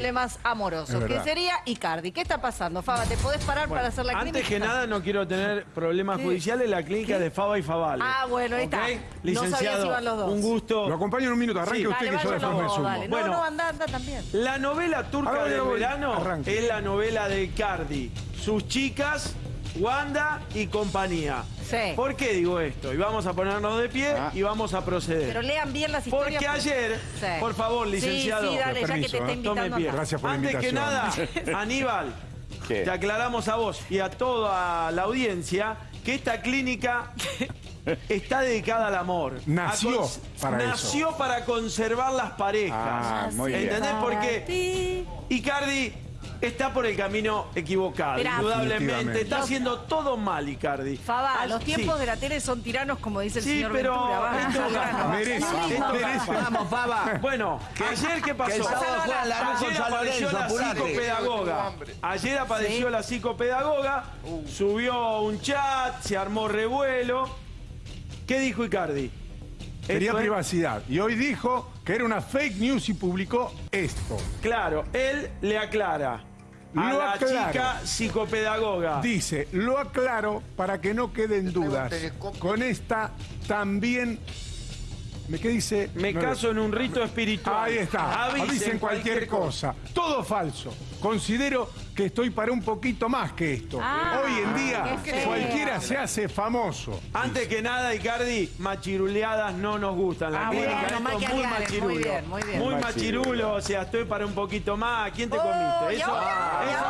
problemas amorosos, que sería Icardi. ¿Qué está pasando, Faba? ¿Te podés parar para hacer la Antes clínica? que nada, no quiero tener problemas ¿Qué? judiciales. La clínica ¿Qué? de Faba y Favale. Ah, bueno, ahí está. ¿Ok? No sabía Licenciado, si iban los dos. un gusto. Lo acompaño en un minuto. Arranque Sí. usted Dale, que yo después me sumo. dale. Bueno. No, no, anda, anda también. La novela turca ahora voy. verano Arranque. es la novela de Icardi. Sus chicas, Wanda y compañía. Sí. ¿Por qué digo esto? Y vamos a ponernos de pie Ah. y vamos a proceder. Pero lean bien las historias. Porque ayer, Sí. por favor, licenciado, Sí, sí, dale, ya que permiso, te está ¿eh? invitando tome pie. acá. Gracias por la Antes que nada. Aníbal, ¿Qué? te aclaramos a vos y a toda la audiencia que esta clínica está dedicada al amor. Nació para eso. Nació para conservar las parejas. Ah, muy bien. ¿Entendés por Para qué? ti. Icardi está por el camino equivocado, Esperá. indudablemente. Está haciendo todo mal, Icardi. Faba, Ah, los tiempos sí. de la tele son tiranos, como dice el Sí, señor pero Ventura. Vamos, esto. Merece, merece. Vamos, Faba. Bueno, ayer qué pasó? Que el sábado juegan la Ayer apareció la psicopedagoga. Ayer apareció Sí. la psicopedagoga, subió un chat, se armó revuelo. ¿Qué dijo Icardi? Quería es- privacidad. Y hoy dijo que era una fake news y publicó esto. Claro, él le aclara a Lo la aclaro. chica psicopedagoga. Dice, lo aclaro para que no queden dudas. Con esta también... ¿Me qué dice? Me No caso en un rito espiritual. Ahí está. Avisen, cualquier cosa. Todo falso. Considero que estoy para un poquito más que esto. Ah, Hoy en día cualquiera se hace famoso. Antes que nada, Icardi, machiruleadas no nos gustan. La Ah, bueno, muy machirulo. muy bien, muy bien. Muy Muy machirulo, machirulo. o sea, estoy para un poquito más. ¿Quién te Oh, comiste? Eso, y eso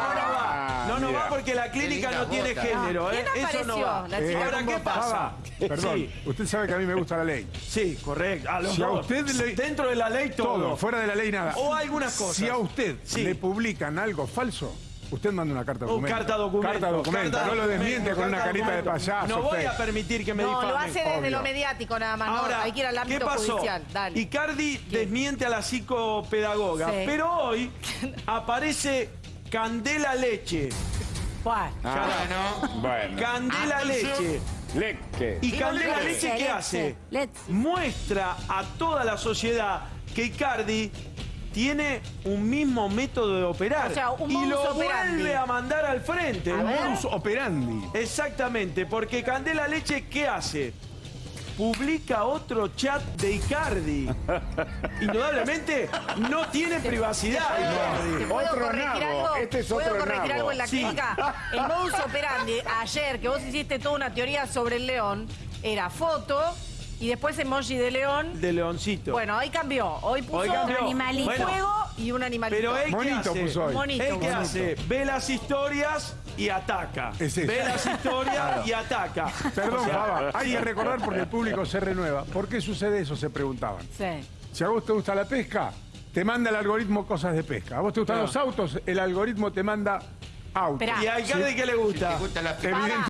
no. No, no Mira. va porque la clínica no tiene bota. género, ¿eh? ¿Quién Eso no va. La chica Ahora, ¿qué pasa? Perdón, Sí, usted sabe que a mí me gusta la ley. sí, correcto. A los Si a dos. usted le- Dentro de la ley todo. Todo, fuera de la ley nada. O algunas cosas. Si a usted Sí. le publican algo falso, usted manda una carta Un documento. carta documento. Carta documento. carta no lo desmiente documento, con una carta carita de payaso. No voy a permitir que me No, lo hace desde obvio. lo mediático nada más. no, Ahora, hay que ir al ¿qué ámbito pasó? judicial. Dale. Icardi desmiente a la psicopedagoga, Sí. pero hoy aparece Candela Leche. ¿Cuál? Ah, bueno. Candela Leche. Leque. ¿Y Candela Leche, Leche qué Leche, hace? Leche. Muestra a toda la sociedad que Icardi tiene un mismo método de operar O sea, un y lo operandi. vuelve a mandar al frente. A ver. Modus operandi. Exactamente, porque Candela Leche, ¿qué hace? Publica otro chat de Icardi. Indudablemente no tiene privacidad ¿Te Icardi. puedo Otro corregir nabo. algo? Este es ¿Puedo otro corregir nabo. algo en la Sí. clínica? El modus operandi, ayer, que vos hiciste toda una teoría sobre el león, era foto y después emoji de león. De Leoncito. Bueno, hoy cambió. Hoy puso Hoy cambió. animalito. Bueno. fuego y un animalito. Pero él qué Monito hace? hoy. Monito, él qué monito. hace? Ve las historias y ataca. Es eso. Ve las historias y ataca. Perdón, O sea, Faba, hay que recordar porque el público se renueva. ¿Por qué sucede eso? Se preguntaban. Sí. Si a vos te gusta la pesca, te manda el algoritmo cosas de pesca. A vos te gustan Claro. los autos, el algoritmo te manda autos. Esperá. ¿Y a Icardi qué le gusta? ¿Te gusta la Evidentemente